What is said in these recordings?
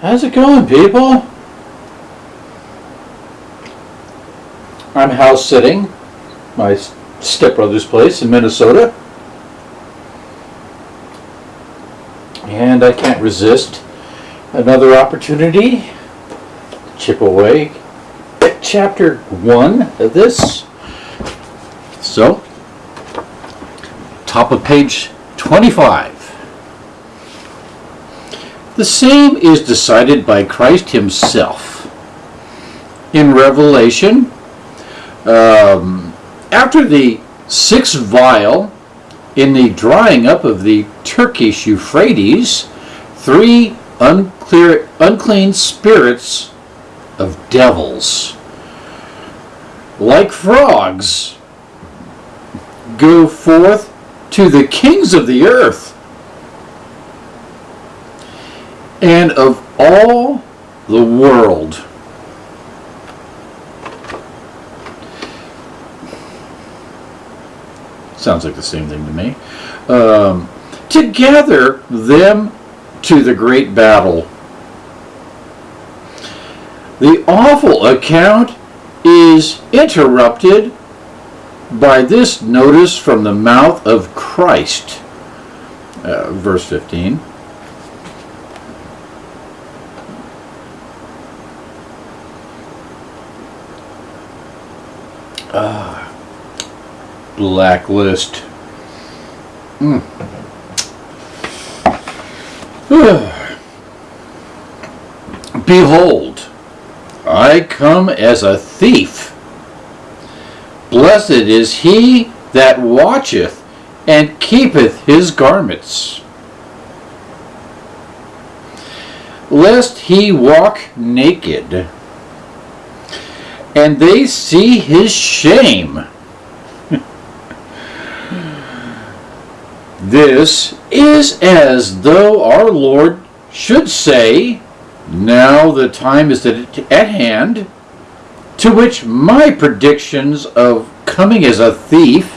How's it going, people? I'm house sitting my stepbrother's place in Minnesota. And I can't resist another opportunity to chip away at chapter one of this. So, top of page 25. The same is decided by Christ himself. In Revelation, um, after the sixth vial in the drying up of the Turkish Euphrates, three unclear, unclean spirits of devils, like frogs, go forth to the kings of the earth and of all the world. Sounds like the same thing to me. Um, to gather them to the great battle. The awful account is interrupted by this notice from the mouth of Christ. Uh, verse 15. Ah, blacklist. Mm. Behold, I come as a thief. Blessed is he that watcheth and keepeth his garments, lest he walk naked, and they see his shame. this is as though our Lord should say, Now the time is at hand to which my predictions of coming as a thief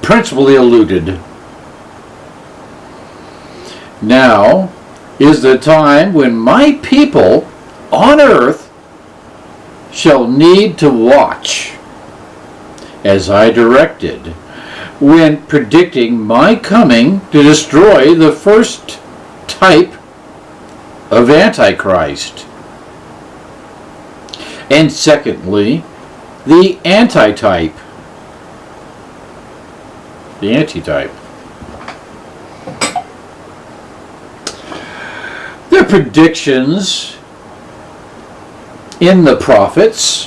principally alluded. Now is the time when my people on earth shall need to watch, as I directed, when predicting my coming to destroy the first type of Antichrist. And secondly, the antitype. The antitype. Their predictions in the prophets,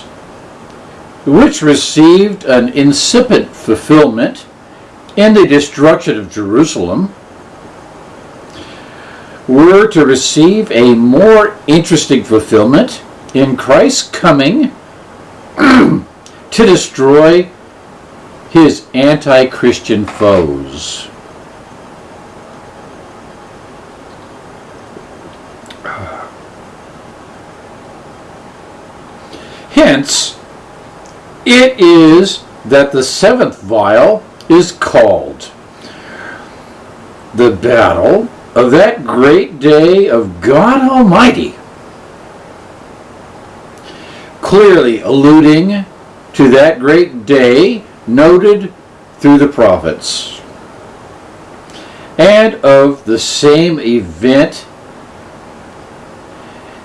which received an incipient fulfillment in the destruction of Jerusalem, were to receive a more interesting fulfillment in Christ's coming to destroy his anti Christian foes. Hence, it is that the seventh vial is called the battle of that great day of God Almighty clearly alluding to that great day noted through the prophets. And of the same event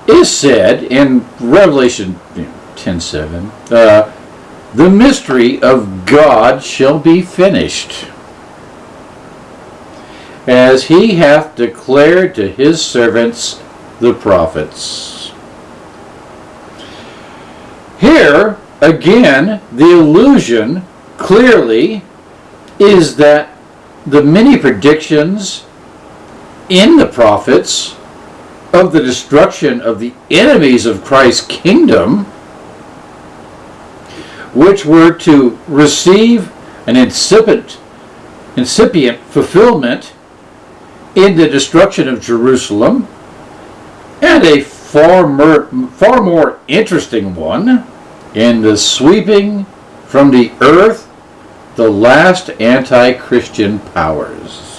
is said in Revelation 10:7, uh, the mystery of God shall be finished, as he hath declared to his servants the prophets. Here, again, the illusion clearly is that the many predictions in the prophets of the destruction of the enemies of Christ's kingdom, which were to receive an incipient, incipient fulfillment in the destruction of Jerusalem, and a far more, far more interesting one in the sweeping from the earth the last anti-Christian powers.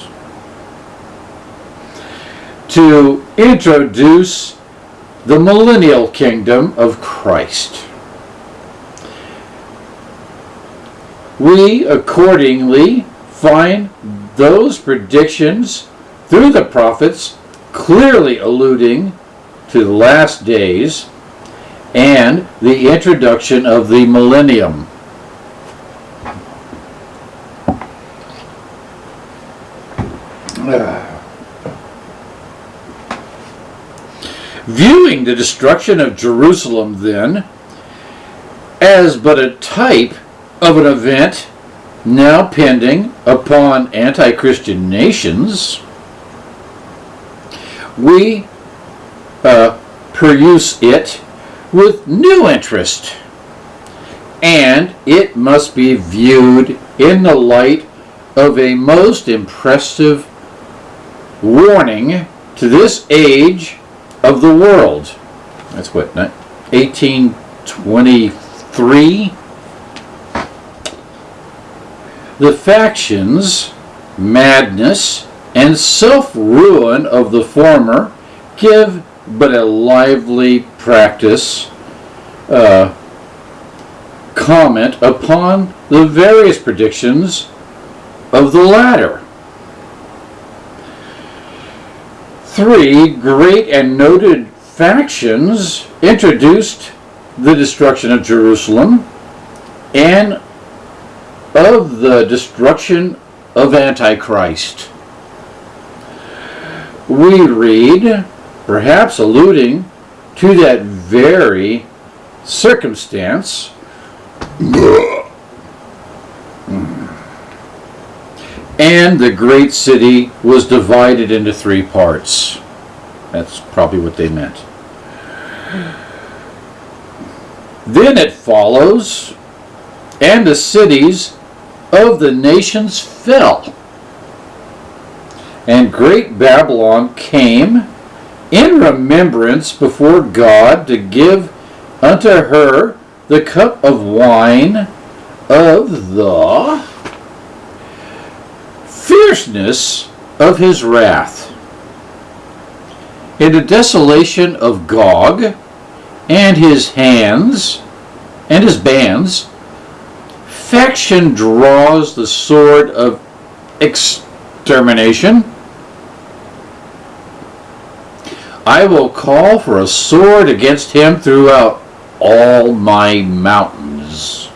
to introduce the millennial kingdom of Christ. We accordingly find those predictions through the prophets clearly alluding to the last days and the introduction of the millennium. Viewing the destruction of Jerusalem, then, as but a type of an event now pending upon anti Christian nations, we uh, peruse it with new interest, and it must be viewed in the light of a most impressive warning to this age of the world. That's what, 1823? The factions, madness, and self ruin of the former give but a lively practice uh, comment upon the various predictions of the latter. Three great and noted factions introduced the destruction of Jerusalem and of the destruction of Antichrist. We read, perhaps alluding to that very circumstance, and the great city was divided into three parts. That's probably what they meant. Then it follows, and the cities of the nations fell. And great Babylon came in remembrance before God to give unto her the cup of wine of the fierceness of his wrath. In the desolation of Gog and his hands and his bands, faction draws the sword of extermination. I will call for a sword against him throughout all my mountains.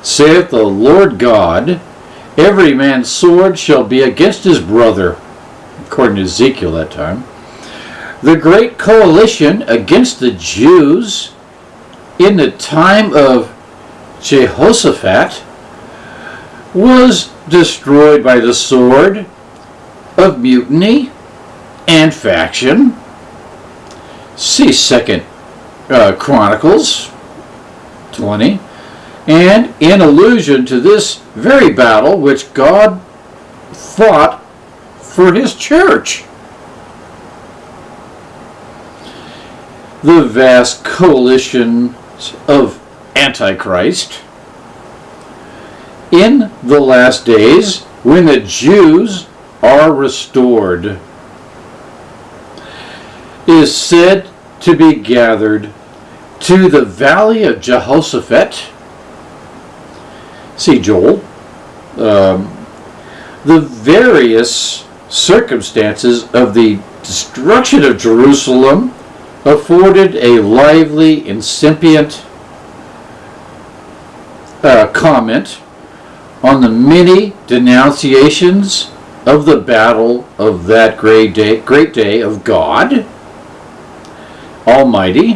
Saith the Lord God, every man's sword shall be against his brother, according to Ezekiel that time. The great coalition against the Jews in the time of Jehoshaphat was destroyed by the sword of mutiny and faction. See Second uh, Chronicles 20. And in allusion to this very battle which God fought for his church. The vast coalition of Antichrist in the last days when the Jews are restored is said to be gathered to the valley of Jehoshaphat. See Joel. Um, the various circumstances of the destruction of Jerusalem afforded a lively, incipient uh, comment on the many denunciations of the battle of that great day, great day of God Almighty,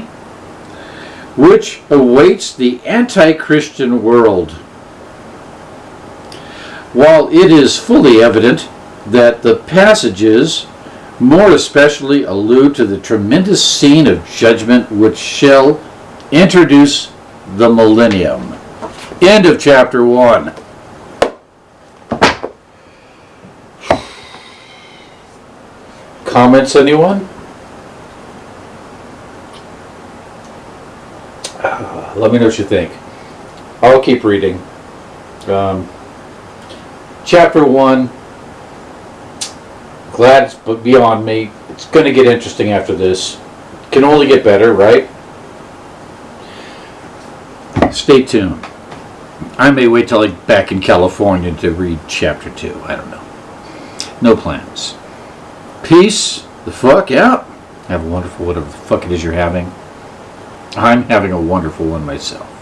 which awaits the anti-Christian world. While it is fully evident that the passages more especially allude to the tremendous scene of judgment which shall introduce the millennium. End of chapter 1. Comments, anyone? Let me know what you think. I'll keep reading. Um, chapter 1, glad it's beyond me. It's going to get interesting after this. Can only get better, right? Stay tuned. I may wait till I'm back in California to read chapter two. I don't know. No plans. Peace the fuck out. Have a wonderful whatever the fuck it is you're having. I'm having a wonderful one myself.